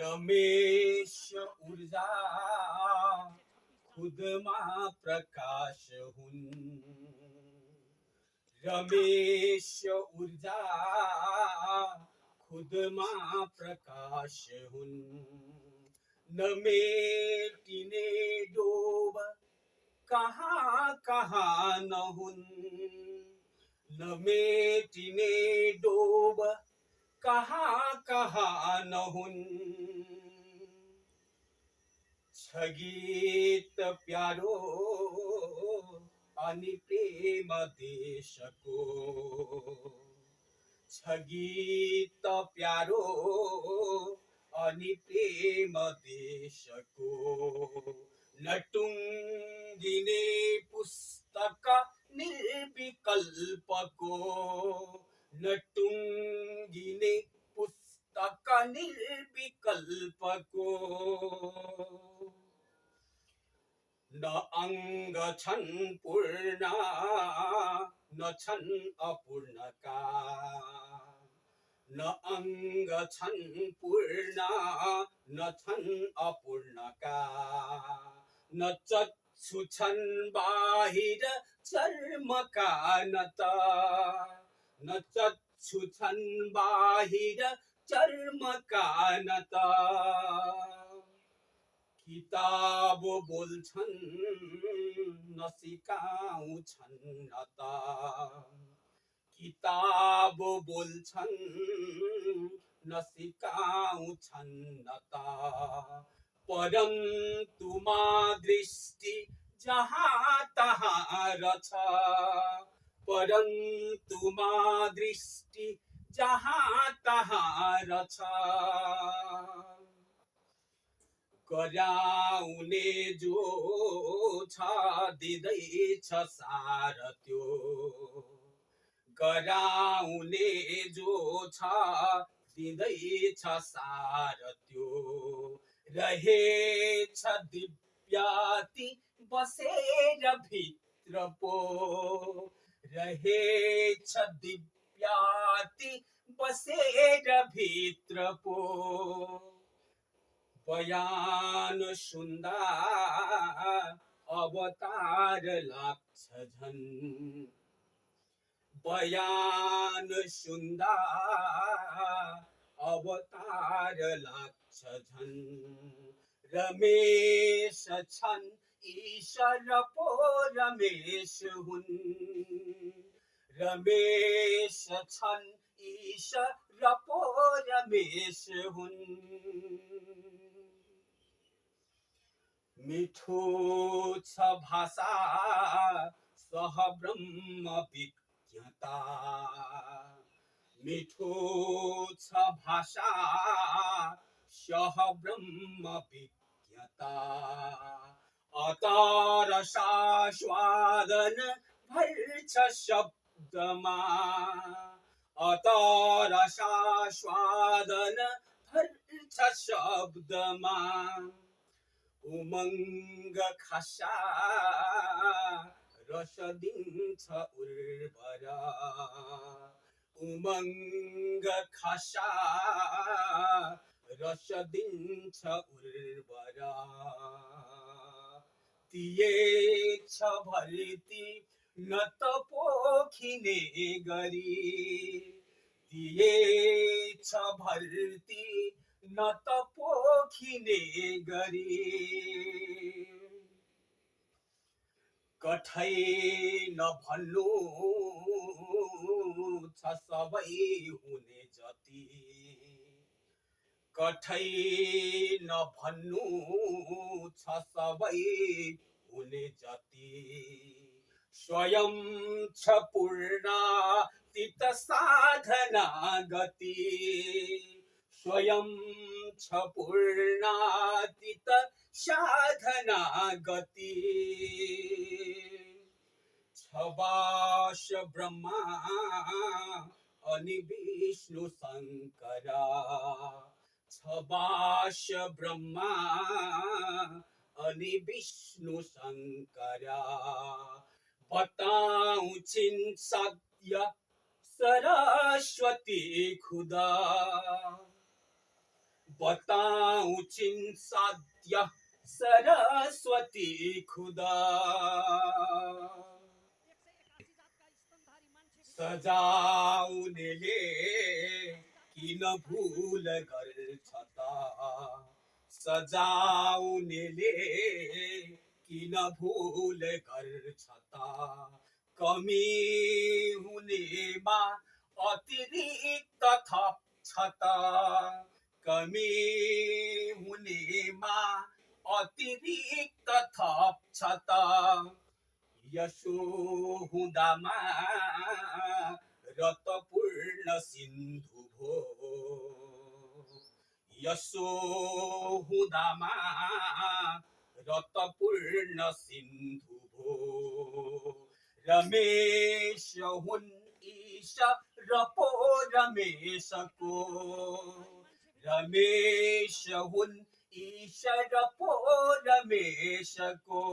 रमेश ऊर्जा, खुद महाप्रकाश हुन। रमेश ऊर्जा, खुद महाप्रकाश हुन। नमेटी ने डोब, कहा कहा न हुन। नमेटी ने डोब कहाँ कहाँ नहुन्? छ गीत प्यारो, अनि प्रेम देशको। छ गीत प्यारो, अनि प्रेम देशको। नटुङ्गिने पुस्तक निर्विकल्पको। नटुङ्गिने पुस्तक निर्विकल्पको न अङ्ग छन् पूर्ण न छन् अपूर्णका। न अङ्ग छन् पूर्ण न छन् अपूर्णका। न चक्षु छन् बाहिर चर्मका न त न चक्षु छन् बाहिर चर्मका न त किताब बोल्छन् नसिकाउँछन् न त किताब बोल्छन् नसिकाउँछन् न त परन्तु मा दृष्टि जहाँ तहाँ रछ। परन्तु मा दृष्टि जहाँ तहाँ रछ कराउने जो छ दिँदैछ सार त्यो। गराउने जो छ दिँदैछ सार त्यो। रहेछ दिव्याति बसेर भित्र पो। रहेछ दिव्याति बसेर भित्र पो बयान सुन्दा अवतार लाग्छ झन्। बयान सुन्दा अवतार लाग्छ झन्। रमेश छन् ईश्वर पो रमेश हुन्। रमेश छन् ईश्वर पो रमेश हुन्। मिठो छ भाषा सह ब्रह्म विज्ञता। मिठो छ भाषा सह ब्रह्म विज्ञता। अतार स्वादन भर्छ शब्दमा अतार स्वादन भर्छ शब्दमा उमङ्ग खसा, रस दिन्छ उर्वर। उमङ्ग खसा, रस दिन्छ उर्वर। दिएछ भर्ती न त पोखिने गरी दिएछ भर्ती न त पोखिने गरी। कठै नभन्नु छ सबै हुने जति। कठै नभन्नु छ सबै हुने जति। स्वयं छ पूर्ण तित साधना गति स्वयं छ पूर्णातीत साधना गति छबास ब्रह्मा अनि विष्णु शङ्कर छबास ब्रह्मा अनि विष्णु शङ्कर बताउँछिन् सत्य सरस्वती खुदा। बताऊं चिन साध्य सरस्वती खुदा। सजाउनेले किन भुल गर्छ त सजाउनेले किन भुल गर्छ त कमी हुनेमा अतिरिक्त थप्छ त कमी हुनेमा अतिरिक्त थप्छ त यसो हुँदामा रतपूर्ण सिन्धु भो। यसो हुँदामा रतपूर्ण सिन्धु भो रमेश हुन् ईश र पो रमेशको रमेश हुन् ईश र पो रमेशको